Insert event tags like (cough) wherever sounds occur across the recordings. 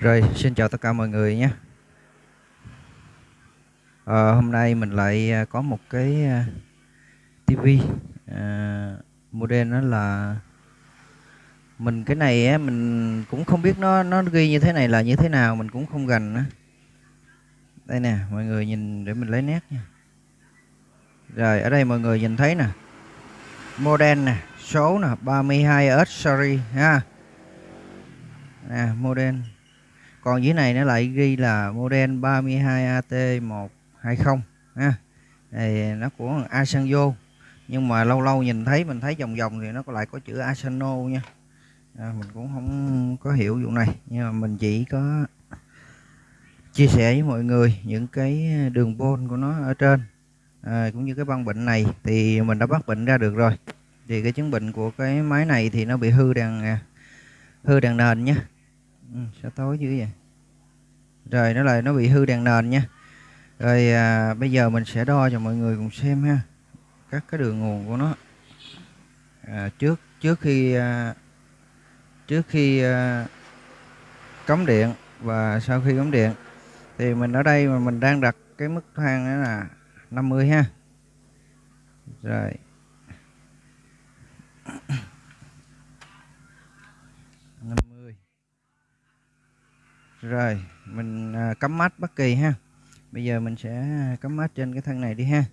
Rồi, xin chào tất cả mọi người nhé. À, hôm nay mình lại à, có một cái à, TV à, model đó là mình cái này á mình cũng không biết nó nó ghi như thế này là như thế nào mình cũng không gành á. Đây nè, mọi người nhìn để mình lấy nét nha. Rồi, ở đây mọi người nhìn thấy nè. Model nè, số nè, 32S series ha. Nè, model còn dưới này nó lại ghi là model 32AT120 ha. Thì nó của Asanjo. Nhưng mà lâu lâu nhìn thấy mình thấy vòng vòng thì nó lại có chữ Asano nha. À, mình cũng không có hiểu vụ này. Nhưng mà mình chỉ có chia sẻ với mọi người những cái đường pôn của nó ở trên. À, cũng như cái băng bệnh này thì mình đã bắt bệnh ra được rồi. Thì cái chứng bệnh của cái máy này thì nó bị hư đèn à, hư đèn nền nhé ừ, sao tối dữ vậy? Rồi nó lại nó bị hư đèn nền nha. Rồi à, bây giờ mình sẽ đo cho mọi người cùng xem ha. Các cái đường nguồn của nó. À, trước trước khi à, trước khi à, cắm điện và sau khi cắm điện thì mình ở đây mà mình đang đặt cái mức thang đó là 50 ha. Rồi. Rồi mình à, cắm mắt bất kỳ ha. Bây giờ mình sẽ cắm mắt trên cái thân này đi ha.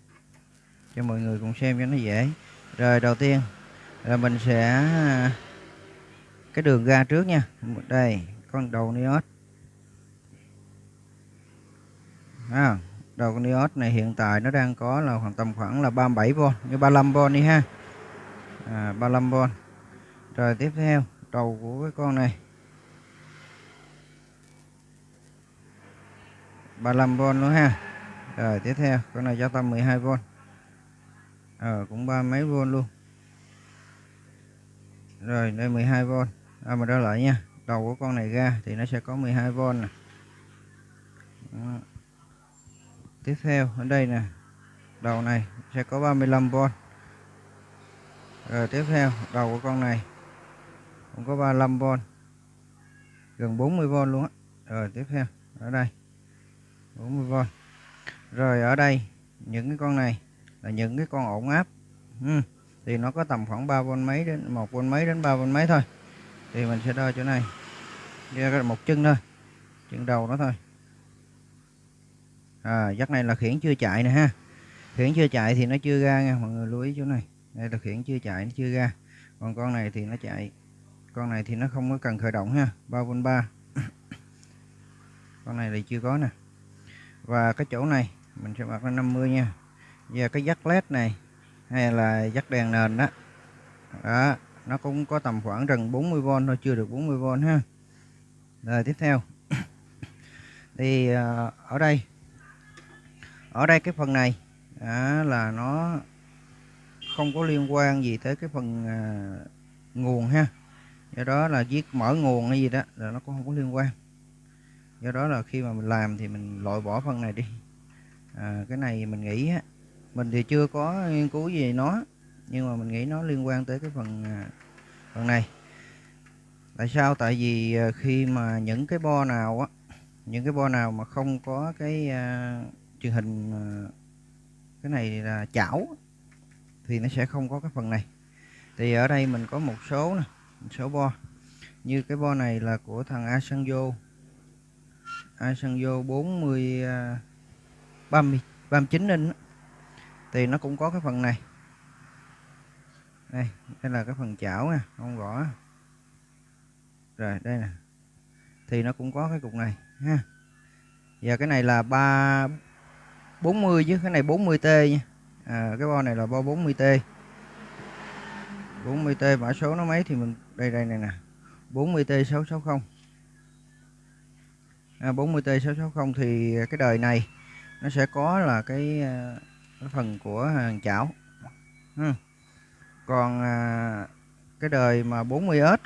Cho mọi người cùng xem cho nó dễ. Rồi đầu tiên là mình sẽ à, cái đường ra trước nha. Đây con đầu niốt à, đầu con niốt này hiện tại nó đang có là khoảng tầm khoảng là 37V như 35V đi ha. À, 35V rồi tiếp theo đầu của cái con này. 35V nữa ha. Rồi tiếp theo con này cho tâm 12V ờ cũng ba mấy V luôn. Rồi đây 12V à, mà đó lại nha đầu của con này ra thì nó sẽ có 12V nè. Đó. tiếp theo ở đây nè đầu này sẽ có 35V rồi tiếp theo đầu của con này cũng có 35V gần 40V luôn á. Rồi tiếp theo ở đây. 40V rồi. Ở đây, những cái con này là những cái con ổn áp. Ừ. thì nó có tầm khoảng 3V mấy đến 1V mấy đến 3V mấy thôi. Thì mình sẽ đo chỗ này. Ra một chân thôi, chân đầu nó thôi. À dắt này là khiển chưa chạy nè ha. Khiển chưa chạy thì nó chưa ra nha, mọi người lưu ý chỗ này. Đây là khiển chưa chạy, nó chưa ra. Còn con này thì nó chạy, con này thì nó không có cần khởi động ha. 3V3 (coughs) con này thì chưa có nè và cái chỗ này mình sẽ bật lên 50 nha. Và cái dắt led này hay là dắt đèn nền đó. Đó nó cũng có tầm khoảng gần 40V thôi chưa được 40V ha. Rồi tiếp theo. (coughs) Thì à, ở đây ở đây cái phần này đó là nó không có liên quan gì tới cái phần à, nguồn ha. Do đó là viết mở nguồn hay gì đó là nó cũng không có liên quan do đó là khi mà mình làm thì mình loại bỏ phần này đi. À, cái này mình nghĩ á mình thì chưa có nghiên cứu gì nó nhưng mà mình nghĩ nó liên quan tới cái phần à, phần này. Tại sao? Tại vì à, khi mà những cái bo nào á những cái bo nào mà không có cái uh, truyền hình uh, cái này là chảo thì nó sẽ không có cái phần này. Thì ở đây mình có một số nè một số bo. Như cái bo này là của thằng Asanjo. Asanjo 40 30 39 inch thì nó cũng có cái phần này. Đây đây là cái phần chảo nha không rõ rồi đây nè. Thì nó cũng có cái cục này ha. Và cái này là 3 40 chứ cái này 40T nha. À, cái bo này là bo 40T 40T mã số nó mấy thì mình đây đây này nè. 40T 660 À, 40T660 thì à, cái đời này nó sẽ có là cái, à, cái phần của hàng chảo. Ừ. còn à, cái đời mà 40S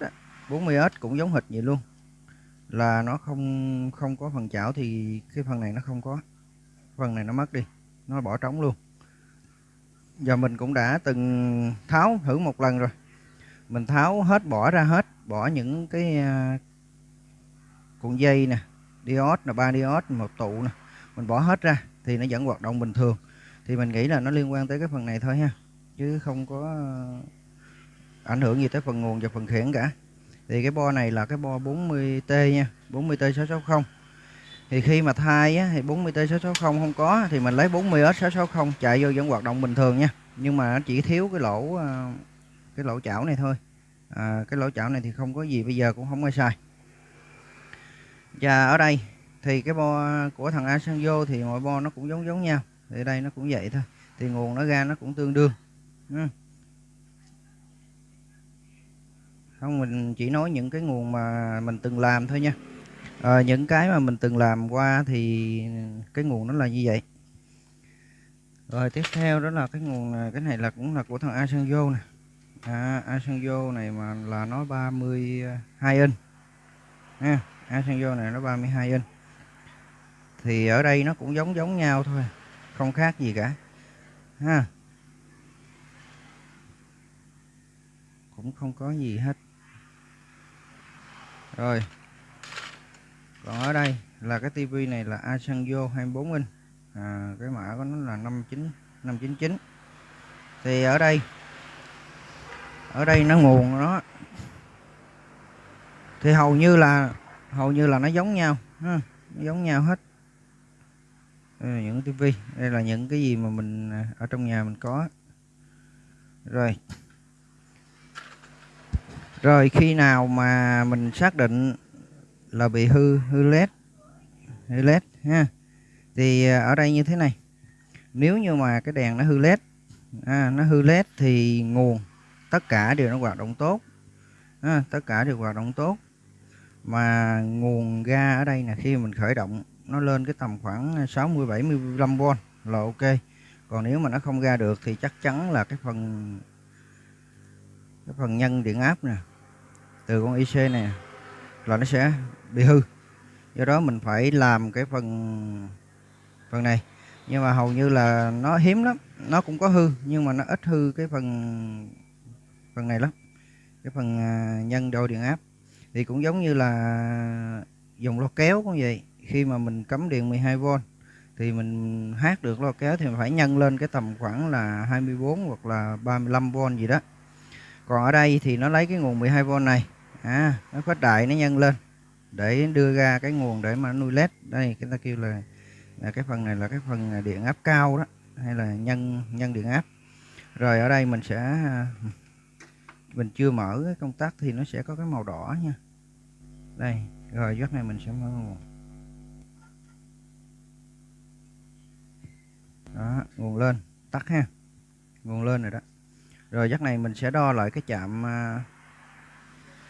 40S cũng giống hệt vậy luôn. Là nó không không có phần chảo thì cái phần này nó không có. Phần này nó mất đi nó bỏ trống luôn. Giờ mình cũng đã từng tháo thử một lần rồi. Mình tháo hết bỏ ra hết bỏ những cái cuộn dây nè diode là ba diode một tụ nè. Mình bỏ hết ra thì nó vẫn hoạt động bình thường. Thì mình nghĩ là nó liên quan tới cái phần này thôi ha. Chứ không có ờ, ảnh hưởng gì tới phần nguồn và phần khiển cả. Thì cái bo này là cái bo 40T nha 40T660 thì khi mà thay á, thì 40T660 không có thì mình lấy 40S660 chạy vô vẫn hoạt động bình thường nha. Nhưng mà nó chỉ thiếu cái lỗ ờ, cái lỗ chảo này thôi. À, cái lỗ chảo này thì không có gì bây giờ cũng không ai xài và ở đây thì cái bo của thằng Asanjo thì mọi bo nó cũng giống giống nhau. Thì đây nó cũng vậy thôi. Thì nguồn nó ra nó cũng tương đương. Ừ. không mình chỉ nói những cái nguồn mà mình từng làm thôi nha. À, những cái mà mình từng làm qua thì cái nguồn nó là như vậy. Rồi tiếp theo đó là cái nguồn này, cái này là cũng là của thằng Asanjo nè. À, Asanjo này mà là nó 32 inch. Nha. Asanjo này nó 32 inch. Thì ở đây nó cũng giống giống nhau thôi không khác gì cả ha. Cũng không có gì hết. Rồi còn ở đây là cái tivi này là Asanjo 24 inch. À, cái mã của nó là 59 599 thì ở đây ở đây nó nguồn nó thì hầu như là hầu như là nó giống nhau ha, nó giống nhau hết. Đây là những tivi đây là những cái gì mà mình à, ở trong nhà mình có. Rồi. Rồi khi nào mà mình xác định là bị hư hư led hư led ha thì à, ở đây như thế này. Nếu như mà cái đèn nó hư led à, nó hư led thì nguồn tất cả đều nó hoạt động tốt à, tất cả đều hoạt động tốt mà nguồn ga ở đây là khi mình khởi động, nó lên cái tầm khoảng 60 75V là ok. Còn nếu mà nó không ra được thì chắc chắn là cái phần cái phần nhân điện áp nè, từ con IC này là nó sẽ bị hư. Do đó mình phải làm cái phần phần này. Nhưng mà hầu như là nó hiếm lắm, nó cũng có hư, nhưng mà nó ít hư cái phần phần này lắm. Cái phần à, nhân đo điện áp thì cũng giống như là dùng lo kéo cũng vậy. Khi mà mình cắm điện 12V thì mình hát được lo kéo thì mình phải nhân lên cái tầm khoảng là 24 hoặc là 35V gì đó. Còn ở đây thì nó lấy cái nguồn 12V này à, nó khuếch đại nó nhân lên để đưa ra cái nguồn để mà nuôi led đây chúng ta kêu là, là cái phần này là cái phần điện áp cao đó hay là nhân nhân điện áp. Rồi ở đây mình sẽ mình chưa mở cái công tắc thì nó sẽ có cái màu đỏ nha. Đây rồi giấc này mình sẽ mở nguồn. Đó nguồn lên tắt ha. Nguồn lên rồi đó. Rồi giấc này mình sẽ đo lại cái chạm à,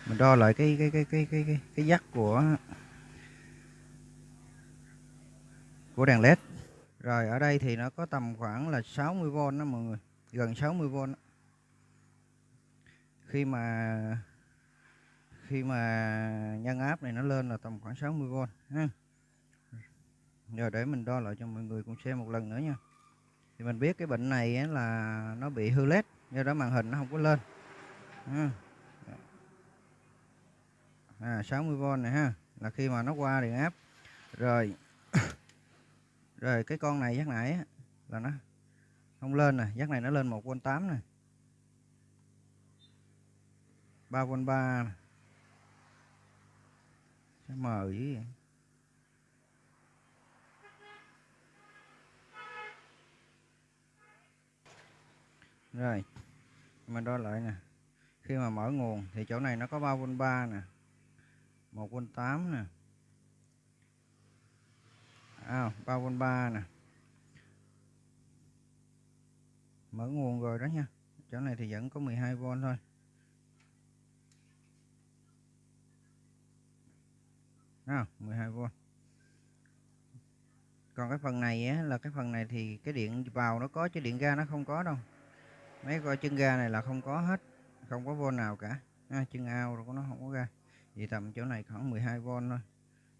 mình đo lại cái cái cái cái cái cái, cái dắt của của đèn led. Rồi ở đây thì nó có tầm khoảng là 60V đó mọi người gần 60V đó khi mà khi mà nhân áp này nó lên là tầm khoảng 60V ha. Rồi để mình đo lại cho mọi người cùng xem một lần nữa nha. Thì mình biết cái bệnh này là nó bị hư led do đó màn hình nó không có lên ha. À, 60V này ha là khi mà nó qua điện áp. Rồi (coughs) rồi cái con này giác nãy là nó không lên nè giác này nó lên 1V8 nè. 3V3 nè Sao mờ dữ vậy? Rồi mình đo lại nè. Khi mà mở nguồn thì chỗ này nó có 3V3 nè. 1V8 nè. À, 3V3 nè. Mở nguồn rồi đó nha. Chỗ này thì vẫn có 12V thôi. 12V còn cái phần này á, là cái phần này thì cái điện vào nó có chứ điện ra nó không có đâu. Mấy coi chân ga này là không có hết không có vô nào cả. À, chân ao rồi của nó không có ra. Vì tầm chỗ này khoảng 12V thôi.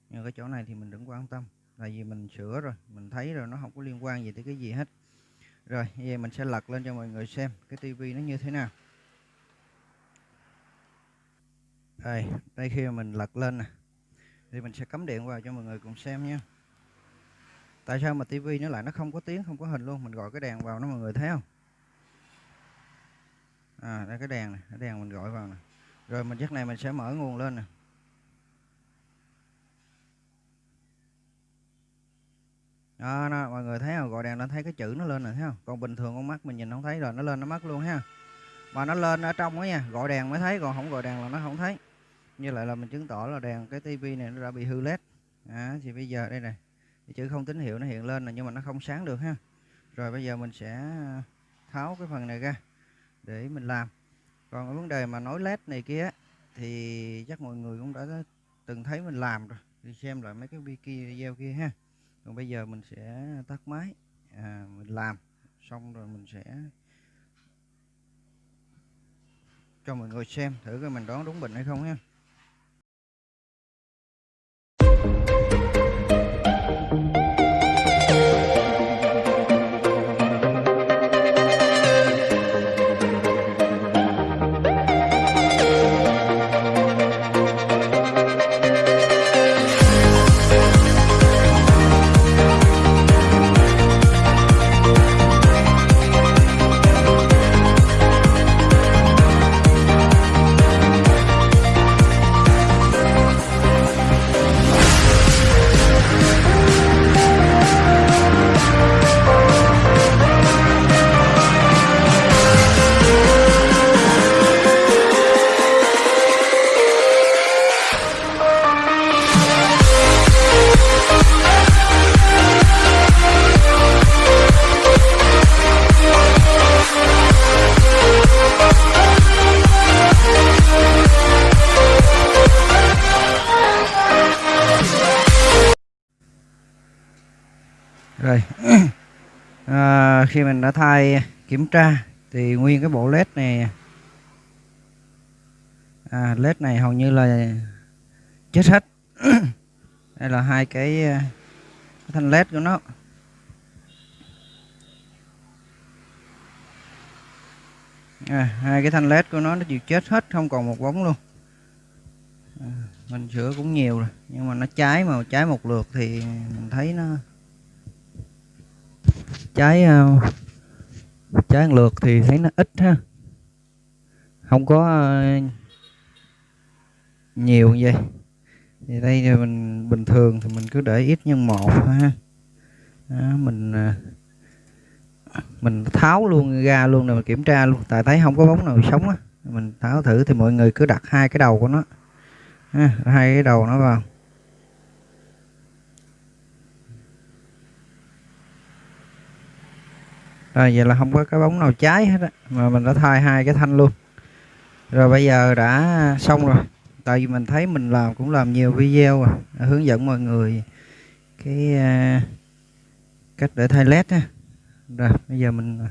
Nhưng cái chỗ này thì mình đừng quan tâm là vì mình sửa rồi mình thấy rồi nó không có liên quan gì tới cái gì hết. Rồi bây giờ mình sẽ lật lên cho mọi người xem cái tivi nó như thế nào. Đây đây khi mà mình lật lên nè thì mình sẽ cắm điện vào cho mọi người cùng xem nha. Tại sao mà tivi nó lại nó không có tiếng không có hình luôn? Mình gọi cái đèn vào nó mọi người thấy không? À đây cái đèn này cái đèn mình gọi vào nè. Rồi mình chắc này mình sẽ mở nguồn lên nè. Đó, đó mọi người thấy không? Gọi đèn nó thấy cái chữ nó lên rồi thấy không? Còn bình thường con mắt mình nhìn không thấy rồi nó lên nó mất luôn ha mà nó lên ở trong đó nha gọi đèn mới thấy còn không gọi đèn là nó không thấy như lại là mình chứng tỏ là đèn cái tivi này nó đã bị hư led. À, thì bây giờ đây này chữ không tín hiệu nó hiện lên là nhưng mà nó không sáng được ha. Rồi bây giờ mình sẽ à, tháo cái phần này ra để mình làm. Còn cái vấn đề mà nối led này kia thì chắc mọi người cũng đã từng thấy mình làm rồi. Thì xem lại mấy cái video kia ha. Còn bây giờ mình sẽ tắt máy à, mình làm. Xong rồi mình sẽ cho mọi người xem thử coi mình đoán đúng bệnh hay không ha. À, khi mình đã thay kiểm tra thì nguyên cái bộ led này à, led này hầu như là chết hết. (coughs) Đây là hai cái, cái thanh led của nó. À, hai cái thanh led của nó nó chịu chết hết không còn một bóng luôn. À, mình sửa cũng nhiều rồi nhưng mà nó cháy mà cháy một lượt thì mình thấy nó trái ờ, trái ăn lượt thì thấy nó ít ha. Không có ờ, nhiều như vậy. Thì đây thì mình bình thường thì mình cứ để ít nhân một ha. Đó, mình ờ, mình tháo luôn ra luôn rồi mình kiểm tra luôn. Tại thấy không có bóng nào sống á. Mình tháo thử thì mọi người cứ đặt hai cái đầu của nó. Ha, hai cái đầu nó vào. Rồi vậy là không có cái bóng nào cháy hết á. Mà mình đã thay hai cái thanh luôn. Rồi bây giờ đã xong rồi. Tại vì mình thấy mình làm cũng làm nhiều video à, hướng dẫn mọi người cái uh, cách để thay led ha rồi bây giờ mình à,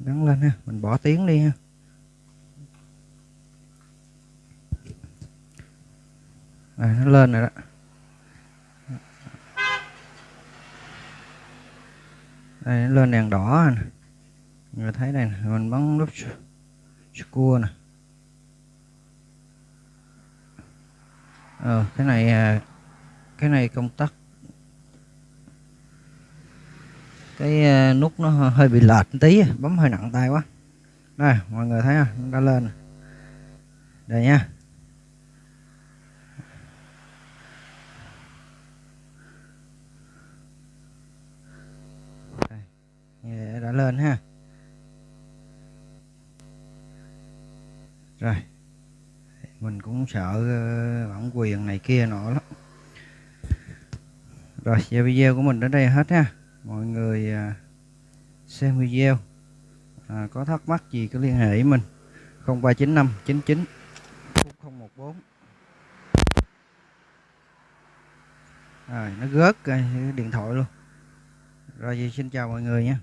gắn lên ha. Mình bỏ tiếng đi ha. Rồi nó lên rồi đó. Đây, lên đèn đỏ nè. Người thấy đây nè, mình bấm nút cua nè. Ờ cái này à, cái này công tắc. Cái à, nút nó hơi bị lệch tí, bấm hơi nặng tay quá. Đây, mọi người thấy không? Nó đã lên đây nha đã lên ha. Rồi. Mình cũng sợ ờ, bản quyền này kia nọ lắm. Rồi giờ video của mình đến đây hết ha. Mọi người ờ, xem video à, có thắc mắc gì cứ liên hệ với mình. 0395 99 014 rồi nó gớt điện thoại luôn. Rồi xin chào mọi người nha.